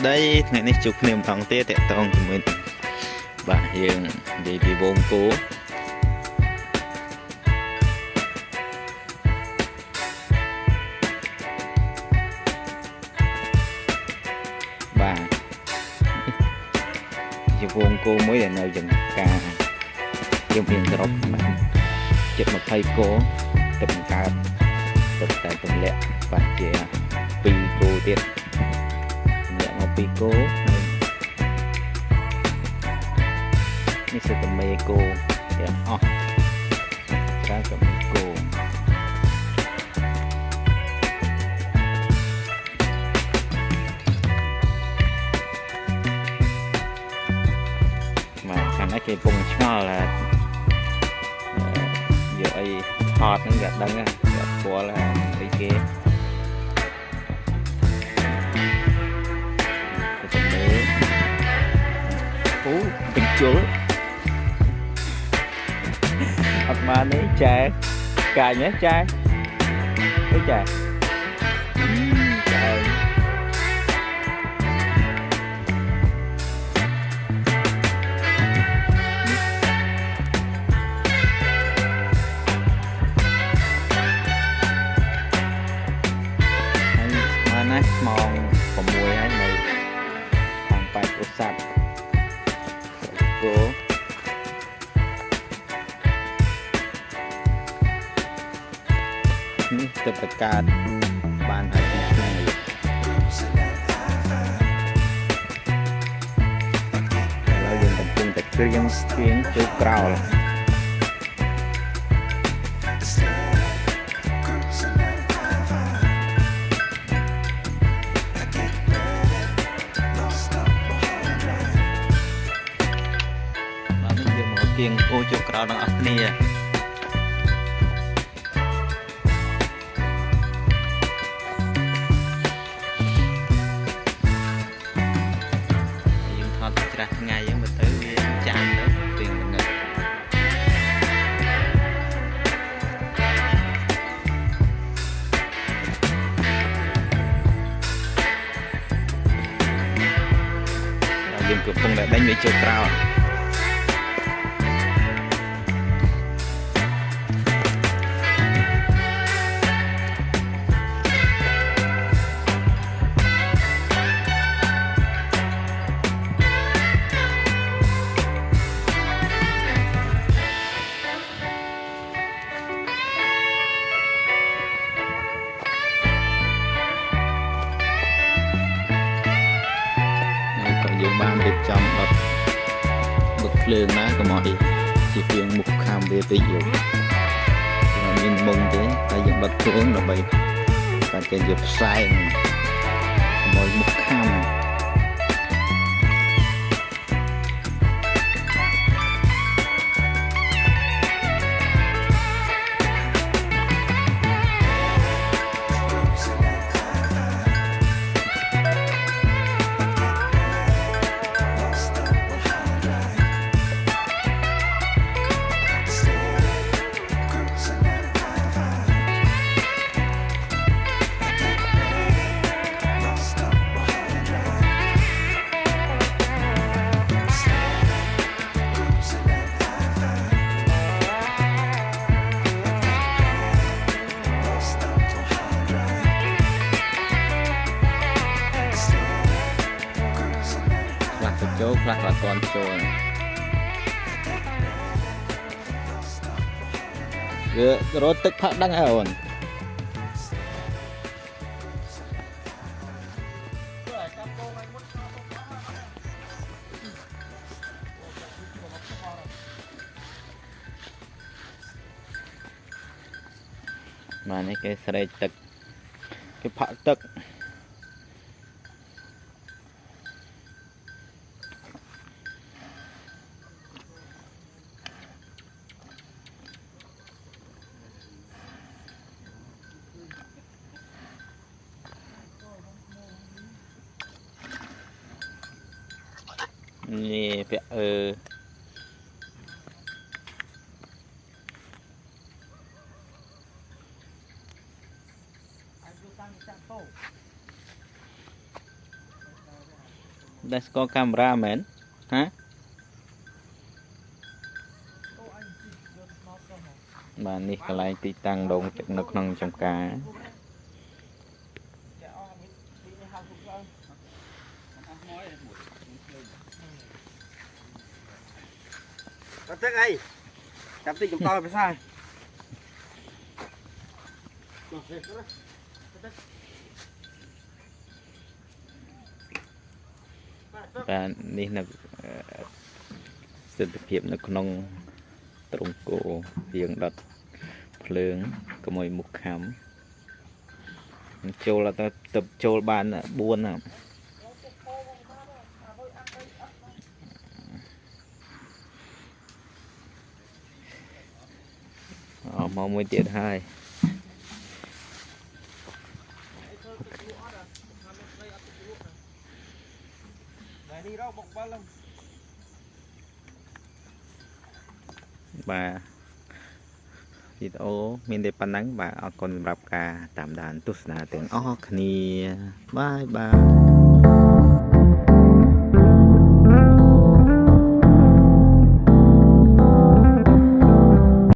ស្ដីថ្ងៃនេះជួបគ្នាម្ដងទៀតតកតងជាមួយបាទយើងនិយាយពីវងគោបាទជាវងគោមួយដែលនៅចង្ការយើងមានសរុបបាទជិត20គោទៅបង្កើតទៅតែទម្លាក់បាទជា2គោទៀត ទម្លាក់មក2គោហើយនេះសិតតែមេគោទាំងអស់ការក៏មេគោបាទខាងនេះគេពងឆ្ងល់ថាអឺយកអីថតហ្នឹងគេអត់ដឹងទេគេអត់ស្គាល់ថាអីគេ បញ្ជុលអត់បានទេចែកាញ់ហ៎ចែអីចែ នេះទៅប្រកាសបានហើយពីថ្ងៃឥឡូវយើងកំពុងតែគ្រៀងស្ទៀងចូលក្រោលបាទនេះយើងមកគៀងអូចូលក្រោលទាំងអស់គ្នា យយើងកំពុងតែដេញវាចូលក្រោលហើយ ភ្លើងណាកុំឲ្យជាពីងមុខខាំវាពេកយកយើងមានមុំទេតែយើងដុតភ្លើងដើម្បីតែគេយកផ្សែងកុំឲ្យមុខខាំខ្ចូលខ្លះក៏អត់ទាន់ចូលវារត់ទឹកផឹកដឹងហើយអូនបាទនេះគេស្រែកទឹកគេផឹកទឹក នេះពាក់អឺដែលស្គាល់កាមេរ៉ាមែនហាបាទនេះកន្លែងទីតាំងដងទឹកនៅក្នុងចំការ Cắt tức ấy. Cắt tích chúng to phải sao? បាទនេះនៅអឺស្ថិរភាពនៅក្នុងត្រង់គោយើងដុតភ្លើងកុំឲ្យមុខខំចូលទៅទៅចូលបាន4ណា អមកមួយទៀតហើយ Này đi đâu bọc ba lông. បាទវីដេអូមានតែប៉ុណ្ណឹងបាទអរគុណសម្រាប់ការតាមដានទស្សនាទាំងអស់គ្នាបាយបាយ